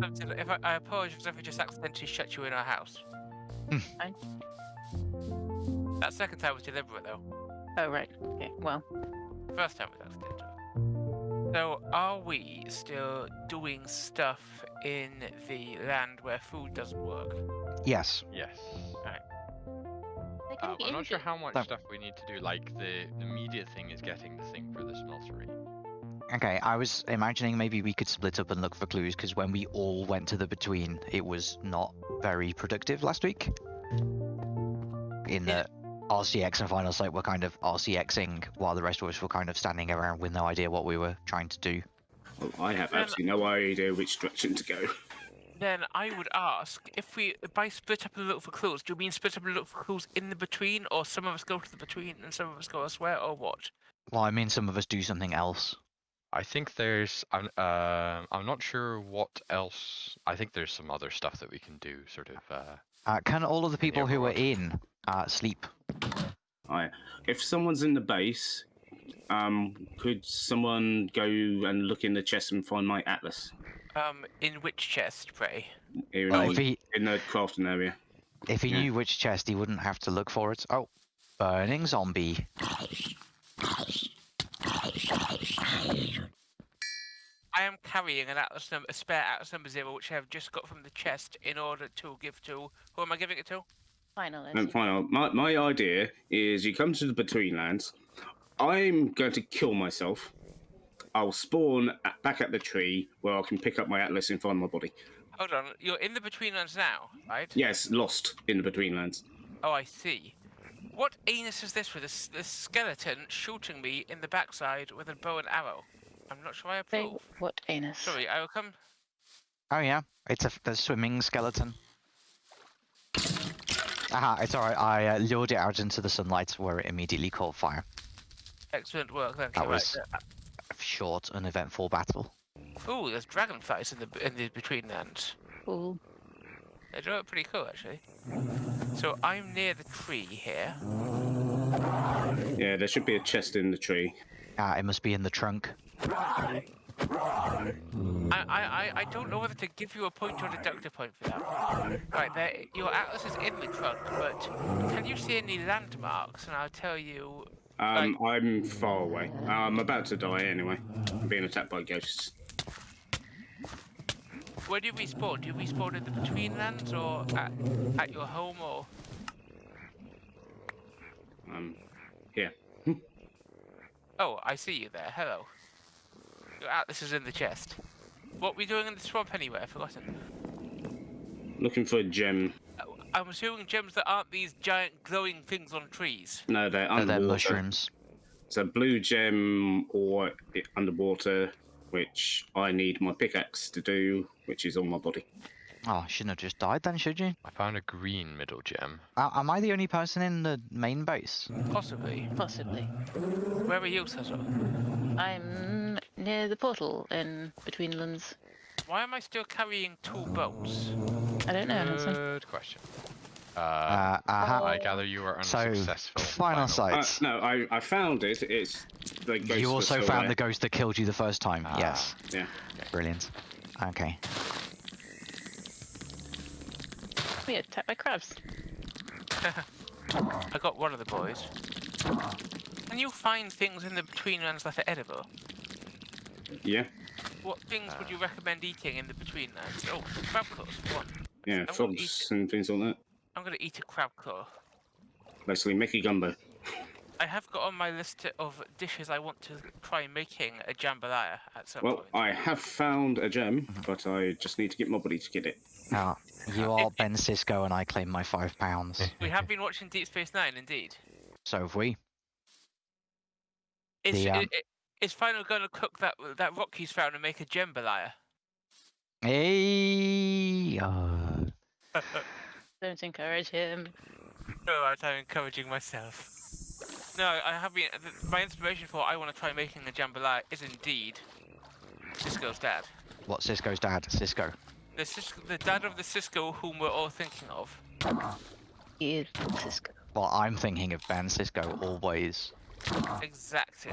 Captain, If I, I apologize if I just accidentally shut you in our house. Hmm. Fine. That second time was deliberate, though. Oh, right. Okay, well. First time was accidental. So, are we still doing stuff in the land where food doesn't work? Yes. Yes. They Um, I'm not sure how much That- stuff we need to do. Like the immediate thing is getting the thing for the smeltery. Okay, I was imagining maybe we could split up and look for clues because when we all went to the between, it was not very productive last week. In Yeah. that RCX and Final Sight were kind of RCXing while the rest of us were kind of standing around with no idea what we were trying to do. Well, I have absolutely no idea which direction to go. Then I would ask if we, by split up and look for clues, do you mean split up and look for clues in the between, or some of us go to the between and some of us go elsewhere, or what? Well, I mean, some of us do something else. I think there's. I'm. Um. I'm not sure what else. I think there's some other stuff that we can do. Sort of. Uh. Uh, can all of the people who were Overwatch. in uh, sleep? I, if someone's in the base, um, could someone go and look in the chest and find my atlas Um, in which chest, pray? in, Well, the- he in the crafting area? if he Yeah. knew which chest, he wouldn't have to look for it. Oh, burning zombie. I am carrying an atlas number, a spare atlas number zero, which I have just got from the chest in order to give to. Who am I giving it to? Final. And final, my, my idea is you come to the Between Lands. I'm going to kill myself. I'll spawn at, back at the tree where I can pick up my atlas and find my body. Hold on, you're in the between lands now, right? Yes, lost in the Between Lands. Oh, I see. What anus is this with this, this skeleton shooting me in the backside with a bow and arrow? I'm not sure I Say approve. what anus? Sorry, I will come. Oh yeah, it's a, a swimming skeleton. Aha, it's alright. I uh, lured it out into the sunlight where it immediately caught fire. Excellent work, thank That you. was- Right, A short, uneventful battle. Ooh, there's dragonflies in the in the between lands. Cool. They do look pretty cool, actually. So I'm near the tree here. Yeah, there should be a chest in the tree. Ah, it must be in the trunk. I, I, I, I don't know whether to give you a point or deduct a point for that. Right, there, your atlas is in the trunk, but can you see any landmarks? And I'll tell you. Um, I'm far away. I'm about to die anyway. I'm being attacked by ghosts. Where do you respawn? Do you respawn in the between lands or at, at your home or? Um, here. Oh, I see you there. Hello. Your atlas is in the chest. What were we doing in the swamp anyway? I've forgotten. Looking for a gem. I'm assuming gems that aren't these giant glowing things on trees. No, they're Oh, they're mushrooms. It's a blue gem or i- underwater, which I need my pickaxe to do, which is on my body. Oh, shouldn't have just died then, should you? I found a green middle gem. Uh, am I the only person in the main base? Possibly. Possibly. Where are you, Cecil? I'm near the portal in between lands. Why am I still carrying two boats? I don't know. Hanson. Good question. Uh, Uh, aha. I gather you are So, unsuccessful. final Uh, no, I, I found it. It's the ghost. you also found there. the ghost that killed you the first time. Ah. Yes. Yeah. Brilliant. Okay. We attacked by crabs. I got one of the boys. Can you find things in the between lands that are edible? Yeah. What things would you recommend eating in the between lands? Oh, crab claws one. Yeah. I will Frogs and things like that. I'm gonna eat a crab claw. Basically, Mickey Gumbo. I have got on my list of dishes I want to try making a jambalaya at some Well, point. I have found a gem, but I just need to get my body to get it. Now, you are Ben Sisko and I claim my five pounds. We have been watching Deep Space Nine, indeed. So have we. Is, The, um, i- is Final gonna cook that that rock he's found and make a jambalaya? Hey. Uh, Don't encourage him. No, I'm encouraging myself. No, I have been. My inspiration for I want to try making a jambalaya is indeed Sisko's dad. what Sisko's dad? Sisko. The, Cis- the dad of the Sisko whom we're all thinking of. He is Sisko. Well, I'm thinking of Ben Sisko always. Exactly.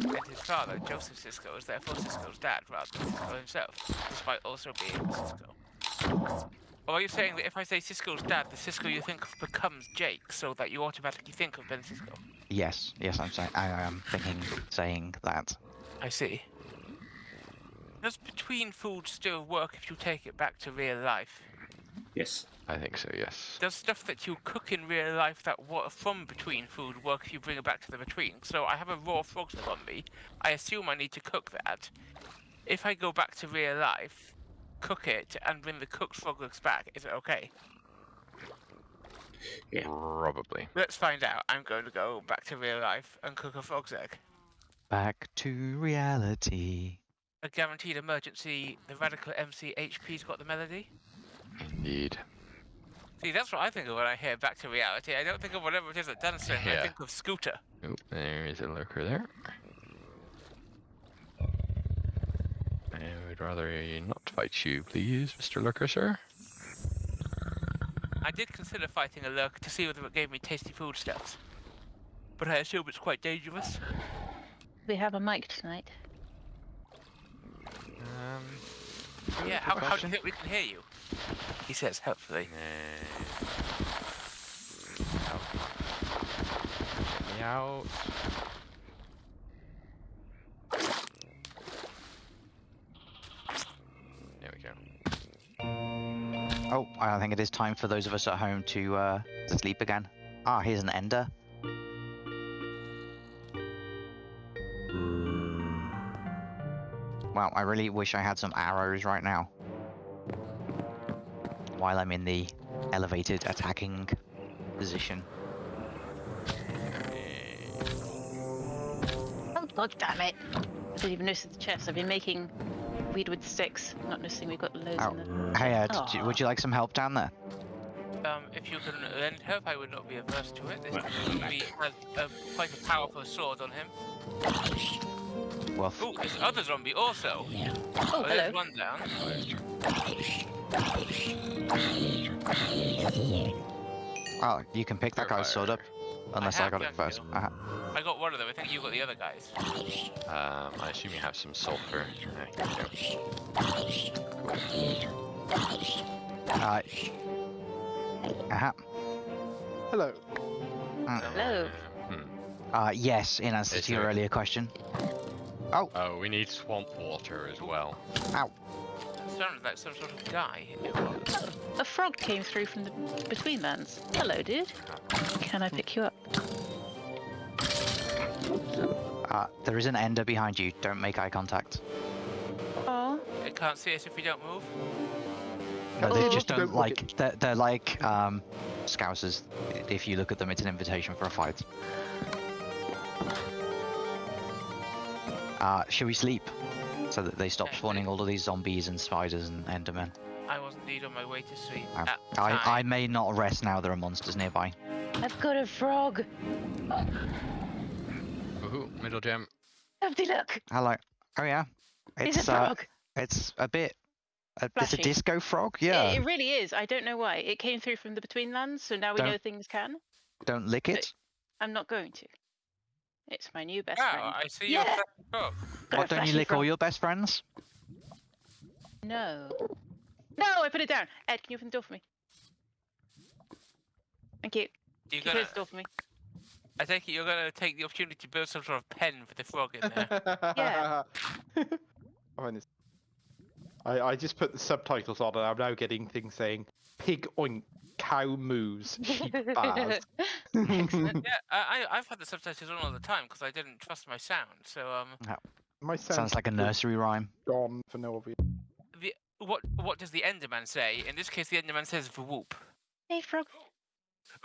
And his father, Joseph Sisko, is therefore Sisko's dad rather than Sisko himself, despite also being Sisko. Or are you saying that if I say Sisko's dad, the Sisko you think of becomes Jake, so that you automatically think of Ben Sisko? Yes, yes, I'm saying I am thinking, saying that. I see. Does between food still work if you take it back to real life? Yes. I think so. Yes. Does stuff that you cook in real life that wa- from between food work if you bring it back to the between? So I have a raw frog leg on me. I assume I need to cook that. If I go back to real life, cook it, and bring the cooked frog legs back, is it okay? Probably. Let's find out. I'm going to go back to real life and cook a frog's egg. Back to reality. A guaranteed emergency. The radical MC HP's got the melody. Indeed. See, that's what I think of when I hear back to reality. I don't think of whatever it is that Dan's saying. I think of Scooter. Oh, there is a lurker there. I would rather not fight you, please, Mr. Lurker, sir. I did consider fighting a lurker to see whether it gave me tasty foodstuffs. But I assume it's quite dangerous. We have a mic tonight. Um, Yeah, how, how do you think we can hear you? He says, helpfully. Get me out. There we go. Oh, I think it is time for those of us at home to uh, to sleep again. Ah, here's an ender. Wow, I really wish I had some arrows right now. While I'm in the elevated attacking position. Oh, god damn it! I didn't even notice the chest. I've been making weedwood sticks, not noticing we've got loads Oh, in the. hey, uh, did you- would you like some help down there? Um, if you can lend help, I would not be averse to it. This he has uh, quite a powerful sword on him. Well, f- Ooh, there's other zombie also. Oh, there's hello. one down. oh, you can pick that guy's sword up. Unless I, have got it first. kill. Uh, I got one of them. I think you got the other guys. Um, I assume you have some sulfur. There you go. uh, uh, Hello. Hello. Hmm. uh, yes, in answer Is to your there- earlier question. Oh, we need swamp water as well. Ow. That sounded like some sort of guy. It was. A frog came through from the between lands. Hello, dude. Can I pick you up? Uh, there is an ender behind you. Don't make eye contact. Oh, It can't see us if we don't move. No, they oh. just don't, don't like. They're, they're like um, scousers. If you look at them, it's an invitation for a fight. Uh, shall we sleep? So that they stop spawning all of these zombies and spiders and endermen. I was indeed on my way to sleep. Uh, I, I may not rest now. There are monsters nearby. I've got a frog. Ooh, middle gem. Empty look. Hello. Oh yeah. He's It's a uh, frog. it's a bit. Uh, it's a disco frog. Yeah. It, really is. I don't know why. It came through from the between lands, so now we Don't- know things can. Don't lick it. I'm not going to. It's my new best Wow, friend. I see Yeah. a frog. Got Why a don't you flashy lick all your best friends? No. No, I put it down. Ed, can you open the door for me? Thank you. You're Can you gonna, close the door for me? I take it you're going to take the opportunity to build some sort of pen for the frog in there. Yeah. I find this. I, I just put the subtitles on and I'm now getting things saying pig oink, cow moves, sheep bars. Excellent. yeah, I, I- I've had the subtitles on all the time because I didn't trust my sound. So, um, My Sounds sound's like a nursery rhyme. gone for no obvious. the what what does the Enderman say? In this case, the Enderman says "whoop." hey, frog.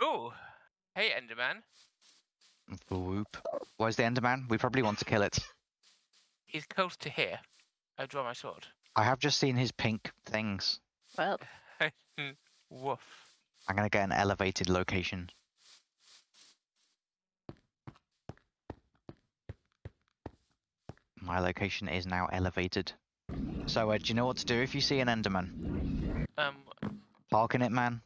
Oh, hey Enderman. Whoop. Where's the enderman? We probably want to kill it. He's close to here. I draw my sword. I have just seen his pink things. Well, Woof. I'm gonna get an elevated location. My location is now elevated. So, uh, do you know what to do if you see an Enderman? Um, Park in it, man.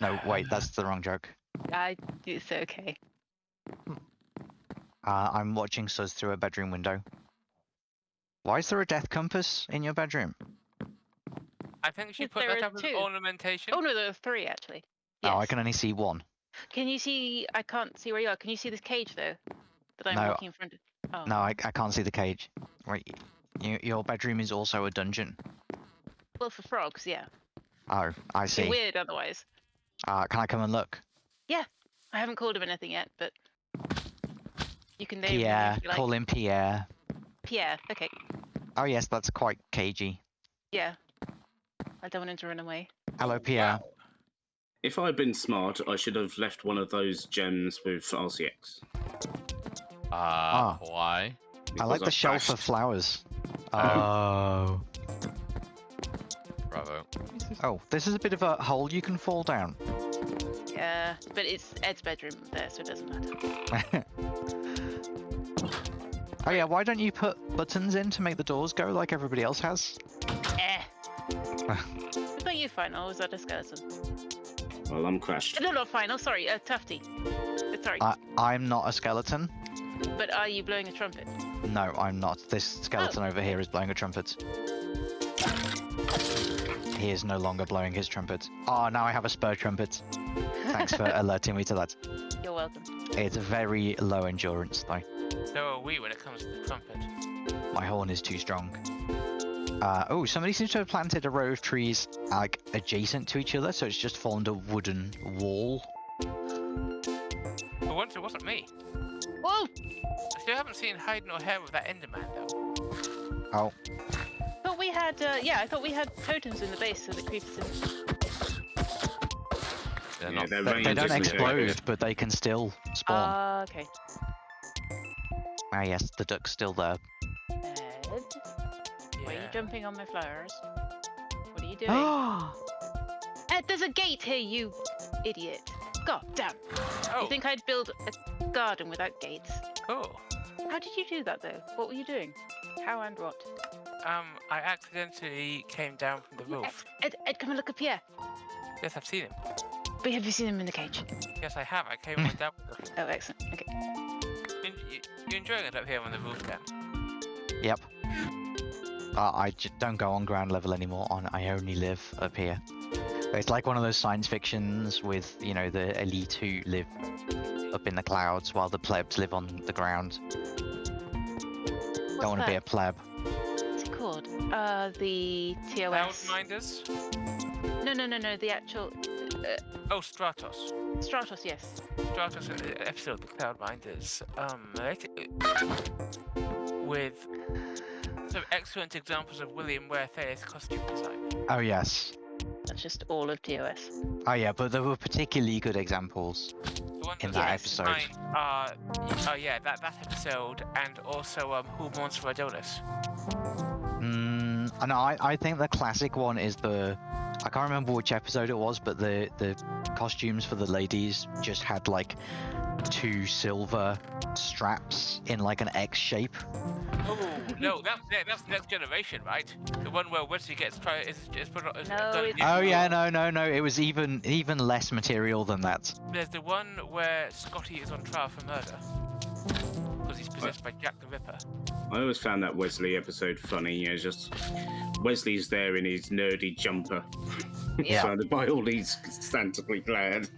No, wait, that's the wrong joke. I, it's okay. Uh, I'm watching Suz through a bedroom window. Why is there a death compass in your bedroom? I think she put there that are up as two. ornamentation. Oh no, there are three actually. Oh, I can only see one. Can you see? I can't see where you are. Can you see this cage though? That I'm No. walking in front of. Oh. No, I, I can't see the cage. Right, y- your bedroom is also a dungeon. Well, for frogs, yeah. Oh, I It's see. weird otherwise. Uh, can I come and look? Yeah, I haven't called him anything yet, but you can name him Pierre, if you like. call him Pierre. Pierre. Okay. Oh yes, that's quite cagey. Yeah. I don't want him to run away. Hello, Pierre. Wow. If I'd been smart, I should have left one of those gems with RCX. Uh, Ah. why? I like because the shelf of flowers. Oh. Oh. Bravo. Oh, this is a bit of a hole you can fall down. Yeah, but it's Ed's bedroom there, so it doesn't matter. oh yeah, why don't you put buttons in to make the doors go like everybody else has? Was that you, Final? Or was that a skeleton? Well, I'm crashed. No, not Final. Sorry, uh, Tufty. Uh, sorry. I, I'm not a skeleton. but are you blowing a trumpet? No, I'm not. This skeleton over here is blowing a trumpet. He is no longer blowing his trumpet. Oh, now I have a spur trumpet. Thanks for alerting me to that. You're welcome. It's a very low endurance, though. So are we when it comes to the trumpet. My horn is too strong. Uh, oh, somebody seems to have planted a row of trees like adjacent to each other, so it's just formed a wooden wall. For once, it wasn't me. Whoa! I still haven't seen hide nor hair with that Enderman though. Oh, Thought we had. Uh, yeah, I thought we had totems in the base so the creepers didn't. They're Yeah, not. they're they, they don't isn't explode, but they can still spawn. Ah, okay. ah, yes, the duck's still there. Jumping on my flowers? What are you doing? Oh, Ed, there's a gate here, you idiot! God damn! Oh, You think I'd build a garden without gates? cool. How did you do that though? What were you doing? How and what? Um, I accidentally came down from the roof. Ed, Ed, come and look up here. Yes, I've seen him. But have you seen him in the cage? Yes, I have. I came right down with him. Oh, excellent. Okay. You, you, you enjoying it up here on the roof, Dan? Yep. Uh, I j- don't go on ground level anymore. On I only live up here. It's like one of those science fictions with you know the elite who live up in the clouds while the plebs live on the ground. What's don't want to be a pleb. What's it called? Uh, the Cloud TOS. Minders? No, no, no, no. The actual uh, Oh, Stratos. Stratos. Yes. Stratos uh, episode, the Cloud Minders. Um, it- with some excellent examples of William Ware Theiss's costume design. Oh yes. That's just all of TOS. Oh yeah, but there were particularly good examples. The ones In that that episode. mind Are, oh yeah, that, that episode, and also um, Who Mourns for Adonis. Mm, and I, I think the classic one is the I can't remember which episode it was, but the the costumes for the ladies just had like two silver straps in like an X shape. Oh no, that's that's next generation, right? The one where Wesley gets tried is, is put on. Is No, done it's- in- Oh yeah, no, no, no. It was even even less material than that. There's the one where Scotty is on trial for murder because he's possessed by Jack the Ripper. I always found that Wesley episode funny. You know, just Wesley's there in his nerdy jumper, Yeah. surrounded by all these scantily clad.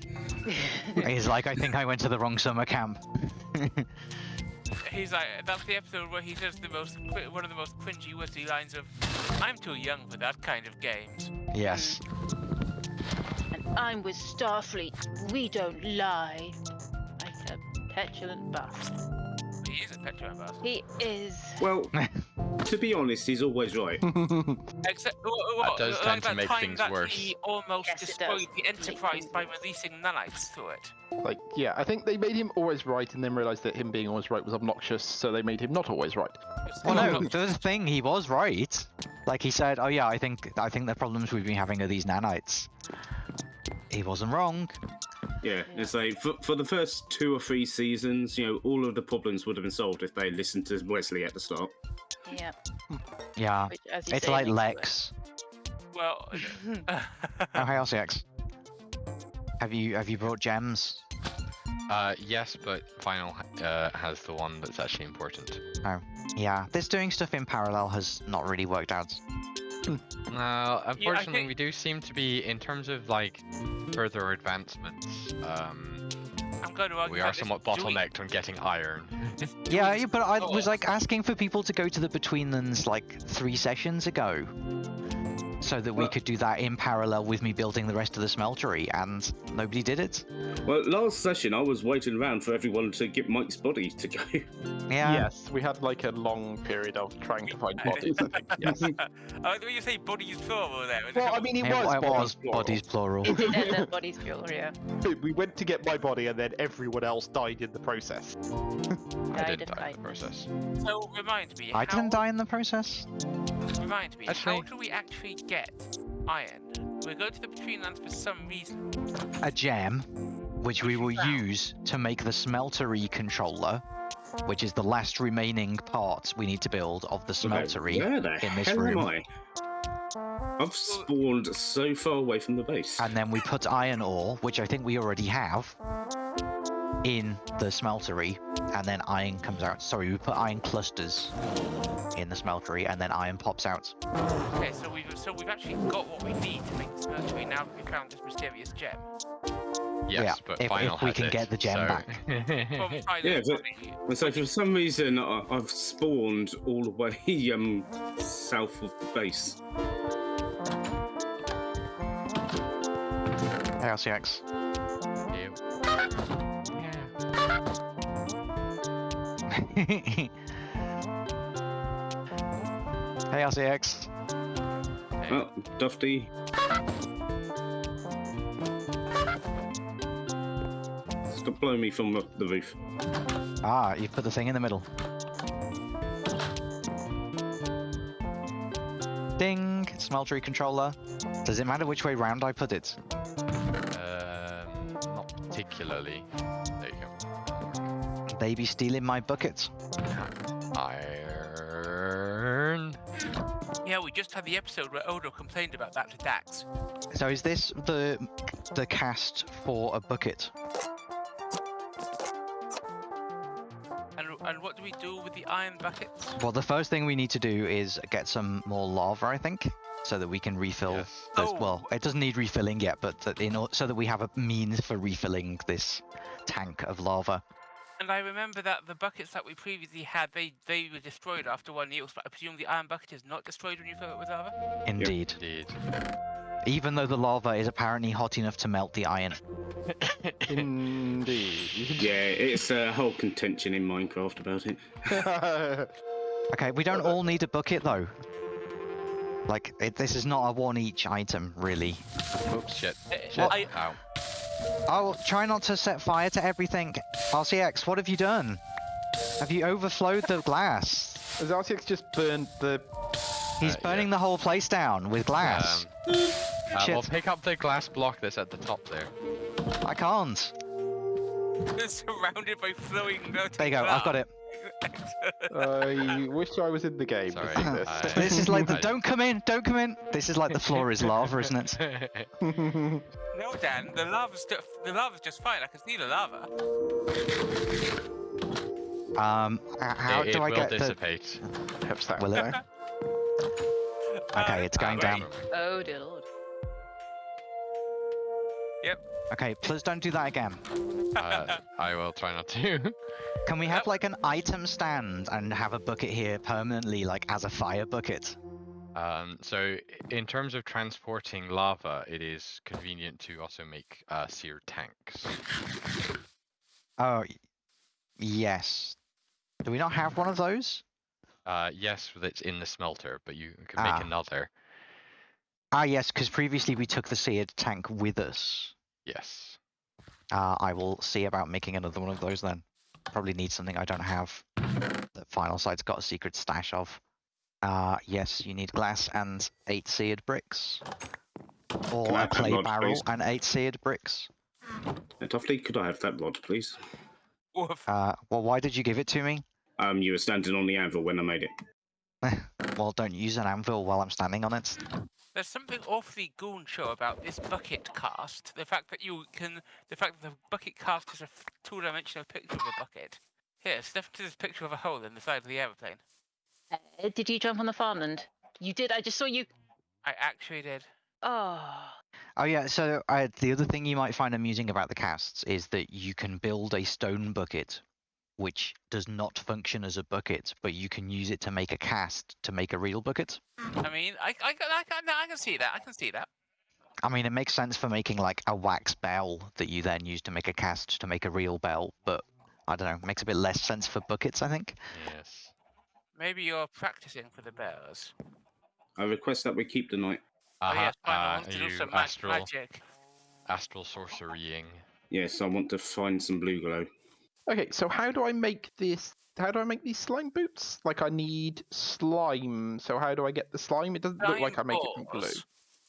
He's like, I think I went to the wrong summer camp. He's like, that's the episode where he says the most one of the most cringy Wesley lines of, "I'm too young for that kind of games." yes. and I'm with Starfleet. We don't lie. Like a petulant bastard. He is a petulant bastard. He is. Well, to be honest, he's always right. Except, wha- wha- does tend to make time things that worse. He almost Yes, destroyed the Enterprise by releasing nanites through it. Like, yeah, I think they made him always right and then realized that him being always right was obnoxious, so they made him not always right. Well, not- no, the thing he was right. Like he said, oh yeah, I think I think the problems we've been having are these nanites. He wasn't wrong. Yeah, it's like for, for the first two or three seasons, you know, all of the problems would have been solved if they listened to Wesley at the start. Yeah. Yeah. Which, It's say, like makes it Lex. Well, Oh, hey, LCX. Have you have you brought gems? Uh, yes, but final uh, has the one that's actually important. Oh, Yeah, this doing stuff in parallel has not really worked out. Now, unfortunately, think- we do seem to be, in terms of like further advancements, um, I'm going to argue we are somewhat doing- bottlenecked on getting iron. Yeah, yeah, but I stuff- was like asking for people to go to the Betweenlands like three sessions ago, so that we could do that in parallel with me building the rest of the smeltery, and nobody did it. Well, last session I was waiting around for everyone to get Mike's body to go. Yeah. Yes, we had like a long period of trying to find bodies. I think. Yes. Oh, when you say bodies plural there. it's well, I mean, it Yeah, was it bodies. was plural. bodies plural. It did end up bodies fuel, yeah. We went to get my body, and then everyone else died in the process. I Died did and die in the process. So remind me. I how, didn't die in the process. Remind me. How do we actually get iron? We're going to the Betweenlands for some reason. A gem, which we will Wow. use to make the smeltery controller, which is the last remaining part we need to build of the smeltery. Where the in this hell room. am I? I've spawned so far away from the base. and then we put iron ore, which I think we already have, in the smeltery, and then iron comes out. Sorry, we put iron clusters in the smeltery, and then iron pops out. Okay, so we've so we've actually got what we need to make the smeltery now that we found this mysterious gem. Yes, Yeah, but if- if we can it, get the gem so- back. Yeah, but- And so for some reason I, I've spawned all the way um south of the base. Hey, RCX. Yeah. hey, RCX. Oh, Tufty. Stop blowing me from the, the roof. Ah, you put the thing in the middle. Ding! Smeltery controller. Does it matter which way round I put it? Um, not particularly. There. They be stealing my bucket. Iron. Yeah, we just had the episode where Odo complained about that to Dax. So is this the the cast for a bucket? And and what do we do with the iron buckets? Well, the first thing we need to do is get some more lava, I think, so that we can refill. Yes. This, Oh. Well, it doesn't need refilling yet, but that in so that we have a means for refilling this tank of lava. And I remember that the buckets that we previously had, they they were destroyed after one use, but I presume the iron bucket is not destroyed when you fill it with lava. Indeed. Indeed. Even though the lava is apparently hot enough to melt the iron. Indeed. Yeah, it's a whole contention in Minecraft about it. Okay, we don't all need a bucket though. Like, it, this is not a one each item, really. Oops, shit. Uh, Shit. I- Ow. Oh, try not to set fire to everything. RCX, what have you done? Have you overflowed the glass? Has RCX just burned the? He's Uh, yeah. burning the whole place down with glass. Um, uh, well, Shit. pick up the glass block that's at the top there. I can't. They're surrounded by flowing melting There you go, I've got it. I wish I was in the game. Sorry, this. I- This is like the I- don't come in, don't come in. This is like the floor is lava, isn't it? No, Dan, the lava's just the lava's just fine. I can see the lava. Um, how it, do it I will get the? dissipate. Perhaps that Will it? Okay, it's going Uh, down. Oh dear Okay, please don't do that again. Uh, I will try not to. Can we have like an item stand and have a bucket here permanently, like as a fire bucket? Um, so, in terms of transporting lava, it is convenient to also make uh, seared tanks. Oh, yes. Do we not have one of those? Uh, yes, that's in the smelter, but you can make Ah. another. Ah, yes, because previously we took the seared tank with us. Yes. Uh, I will see about making another one of those then. Probably need something I don't have. The Final Sight's got a secret stash of. Uh, yes, you need glass and eight seared bricks. Or Can I a have that clay barrel please? and eight seared bricks. Uh, Tufty, could I have that rod, please? Uh, well, why did you give it to me? Um, you were standing on the anvil when I made it. Well, don't use an anvil while I'm standing on it. There's something awfully goon show about this bucket cast. The fact that you can, the fact that the bucket cast is a two-dimensional picture of a bucket. Here, step into this picture of a hole in the side of the aeroplane. Uh, did you jump on the farmland? You did. I just saw you. I actually did. Oh. Oh yeah, so uh, the other thing you might find amusing about the casts is that you can build a stone bucket, which does not function as a bucket, but you can use it to make a cast to make a real bucket. I mean, I, I, can- I, can, I can see that. I can see that. I mean, it makes sense for making like a wax bell that you then use to make a cast to make a real bell, but I don't know, makes a bit less sense for buckets, I think. Yes. Maybe you're practicing for the bears. I request that we keep the night. Oh Uh-huh, yes. I uh, are you astral, magic. astral sorcerying. Yes, I want to find some blue glow. Okay, so how do I make this? How do I make these slime boots? Like I need slime. So how do I get the slime? It doesn't look like I Slime make it from glue.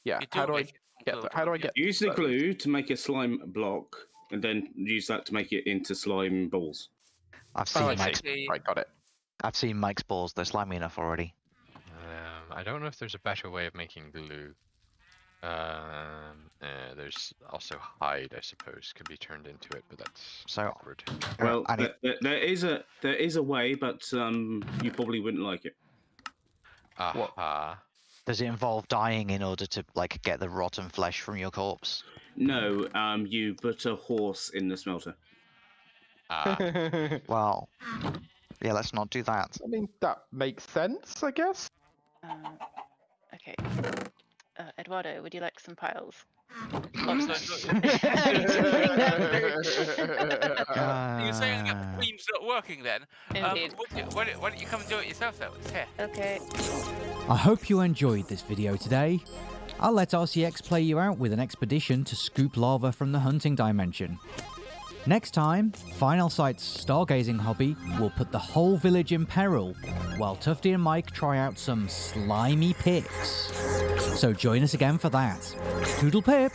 Yeah. You How do I make it from get glue, the, how do I get Use the those? glue to make a slime block, and then use that to make it into slime balls. I've Oh, seen I. Mike's Basically, Right, got it. I've seen Mike's balls, they're slimy enough already. Um, I don't know if there's a better way of making glue. Um, uh, there's also hide, I suppose, could be turned into it, but that's So- awkward. Uh, Well, and th- it- there is a there is a way, but um, you probably wouldn't like it. Aha. does it involve dying in order to like get the rotten flesh from your corpse? No, um, you put a horse in the smelter. Ah. Well, yeah, let's not do that. I mean, that makes sense, I guess. Uh, okay. Uh, Eduardo, would you like some piles? Oh, so- so- You're saying that the beam's not working then? Um, Indeed. why, don't you- why don't- why don't you come and do it yourself though? It's here. Okay. I hope you enjoyed this video today. I'll let RCX play you out with an expedition to scoop lava from the hunting dimension. Next time, Final Sight's stargazing hobby will put the whole village in peril, while Tufty and Mike try out some slimy picks. So join us again for that. Toodle pip!